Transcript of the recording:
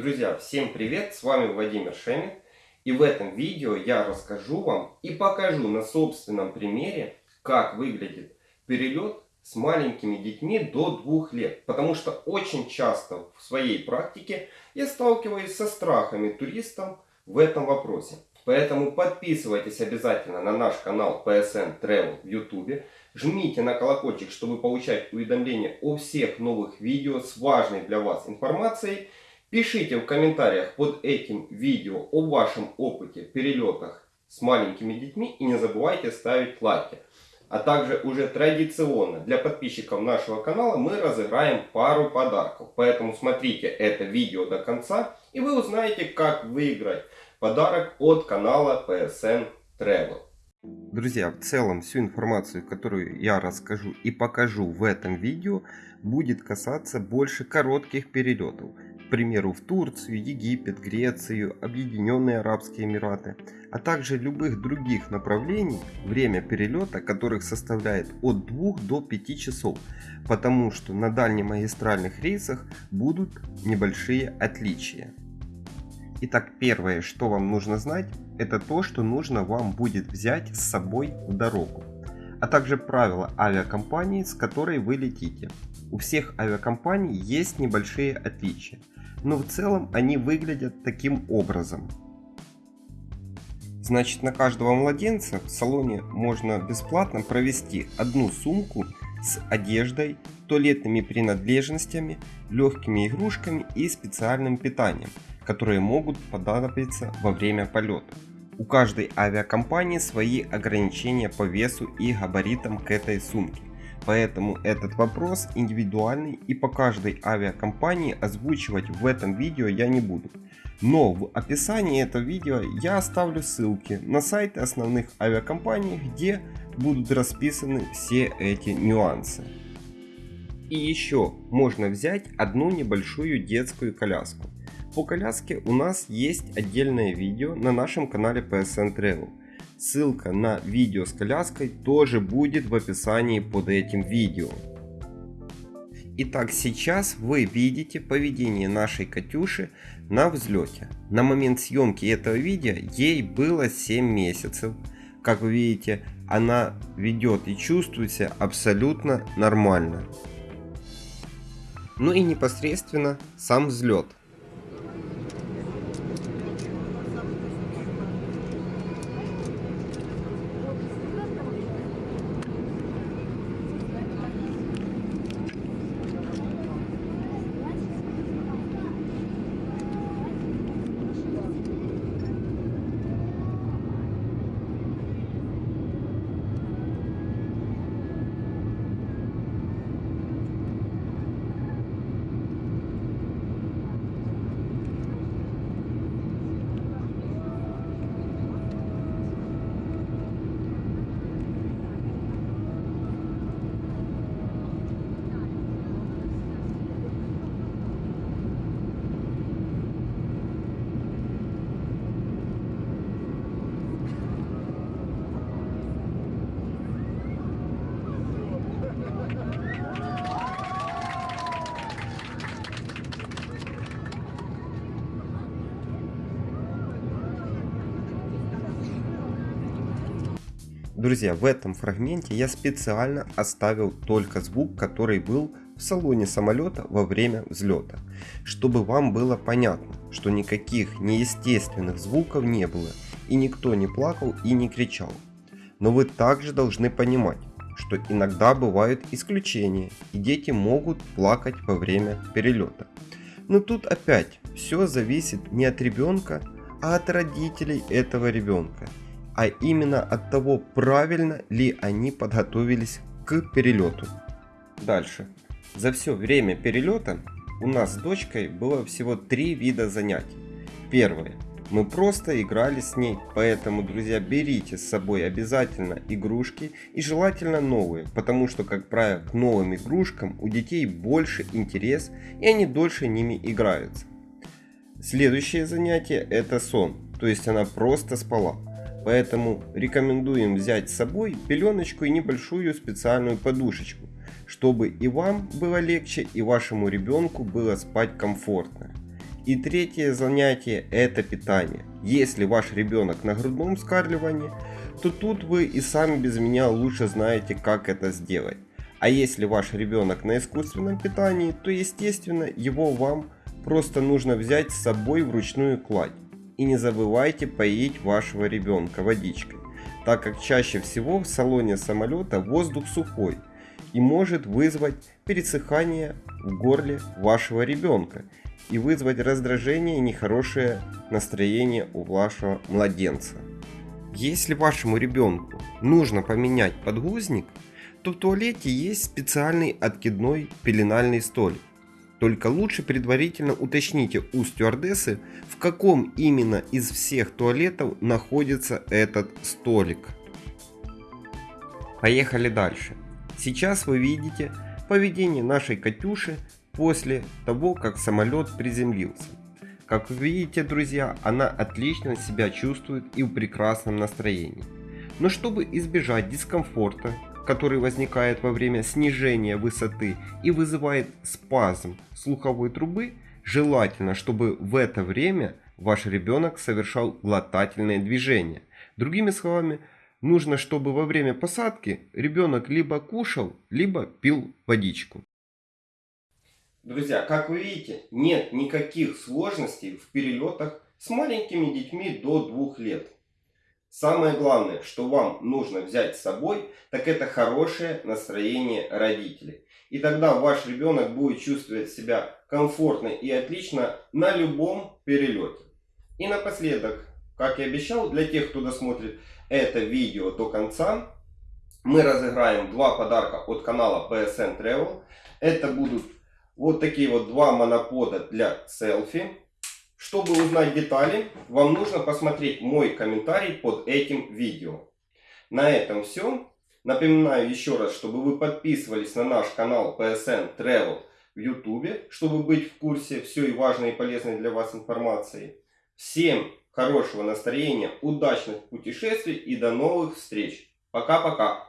Друзья, всем привет! С вами Владимир Шемин. И в этом видео я расскажу вам и покажу на собственном примере, как выглядит перелет с маленькими детьми до двух лет. Потому что очень часто в своей практике я сталкиваюсь со страхами туристов в этом вопросе. Поэтому подписывайтесь обязательно на наш канал PSN Travel в YouTube. Жмите на колокольчик, чтобы получать уведомления о всех новых видео с важной для вас информацией. Пишите в комментариях под этим видео о вашем опыте перелетах с маленькими детьми и не забывайте ставить лайки. А также уже традиционно для подписчиков нашего канала мы разыграем пару подарков. Поэтому смотрите это видео до конца и вы узнаете как выиграть подарок от канала PSN Travel. Друзья, в целом всю информацию, которую я расскажу и покажу в этом видео, будет касаться больше коротких перелетов к примеру, в Турцию, Египет, Грецию, Объединенные Арабские Эмираты, а также любых других направлений, время перелета которых составляет от 2 до 5 часов, потому что на дальнемагистральных рейсах будут небольшие отличия. Итак, первое, что вам нужно знать, это то, что нужно вам будет взять с собой в дорогу, а также правила авиакомпании, с которой вы летите. У всех авиакомпаний есть небольшие отличия но в целом они выглядят таким образом. Значит, на каждого младенца в салоне можно бесплатно провести одну сумку с одеждой, туалетными принадлежностями, легкими игрушками и специальным питанием, которые могут понадобиться во время полета. У каждой авиакомпании свои ограничения по весу и габаритам к этой сумке. Поэтому этот вопрос индивидуальный и по каждой авиакомпании озвучивать в этом видео я не буду. Но в описании этого видео я оставлю ссылки на сайты основных авиакомпаний, где будут расписаны все эти нюансы. И еще можно взять одну небольшую детскую коляску. По коляске у нас есть отдельное видео на нашем канале PSN Travel. Ссылка на видео с коляской тоже будет в описании под этим видео. Итак, сейчас вы видите поведение нашей Катюши на взлете. На момент съемки этого видео ей было 7 месяцев. Как вы видите, она ведет и чувствует себя абсолютно нормально. Ну и непосредственно сам взлет. Друзья, в этом фрагменте я специально оставил только звук, который был в салоне самолета во время взлета, чтобы вам было понятно, что никаких неестественных звуков не было и никто не плакал и не кричал. Но вы также должны понимать, что иногда бывают исключения и дети могут плакать во время перелета. Но тут опять все зависит не от ребенка, а от родителей этого ребенка а именно от того, правильно ли они подготовились к перелету. Дальше. За все время перелета у нас с дочкой было всего три вида занятий. Первое. Мы просто играли с ней, поэтому, друзья, берите с собой обязательно игрушки и желательно новые, потому что, как правило, к новым игрушкам у детей больше интерес и они дольше ними играются. Следующее занятие это сон, то есть она просто спала. Поэтому рекомендуем взять с собой пеленочку и небольшую специальную подушечку, чтобы и вам было легче, и вашему ребенку было спать комфортно. И третье занятие это питание. Если ваш ребенок на грудном вскармливании, то тут вы и сами без меня лучше знаете, как это сделать. А если ваш ребенок на искусственном питании, то естественно его вам просто нужно взять с собой в ручную кладь. И не забывайте поить вашего ребенка водичкой, так как чаще всего в салоне самолета воздух сухой и может вызвать пересыхание в горле вашего ребенка и вызвать раздражение и нехорошее настроение у вашего младенца. Если вашему ребенку нужно поменять подгузник, то в туалете есть специальный откидной пеленальный столик. Только лучше предварительно уточните у стюардессы, в каком именно из всех туалетов находится этот столик. Поехали дальше. Сейчас вы видите поведение нашей Катюши после того, как самолет приземлился. Как вы видите, друзья, она отлично себя чувствует и в прекрасном настроении. Но чтобы избежать дискомфорта, который возникает во время снижения высоты и вызывает спазм слуховой трубы, желательно, чтобы в это время ваш ребенок совершал глотательные движения. Другими словами, нужно, чтобы во время посадки ребенок либо кушал, либо пил водичку. Друзья, как вы видите, нет никаких сложностей в перелетах с маленькими детьми до двух лет. Самое главное, что вам нужно взять с собой, так это хорошее настроение родителей. И тогда ваш ребенок будет чувствовать себя комфортно и отлично на любом перелете. И напоследок, как и обещал, для тех, кто досмотрит это видео до конца, мы разыграем два подарка от канала PSN Travel. Это будут вот такие вот два монопода для селфи. Чтобы узнать детали, вам нужно посмотреть мой комментарий под этим видео. На этом все. Напоминаю еще раз, чтобы вы подписывались на наш канал PSN Travel в YouTube, чтобы быть в курсе всей важной и полезной для вас информации. Всем хорошего настроения, удачных путешествий и до новых встреч. Пока-пока.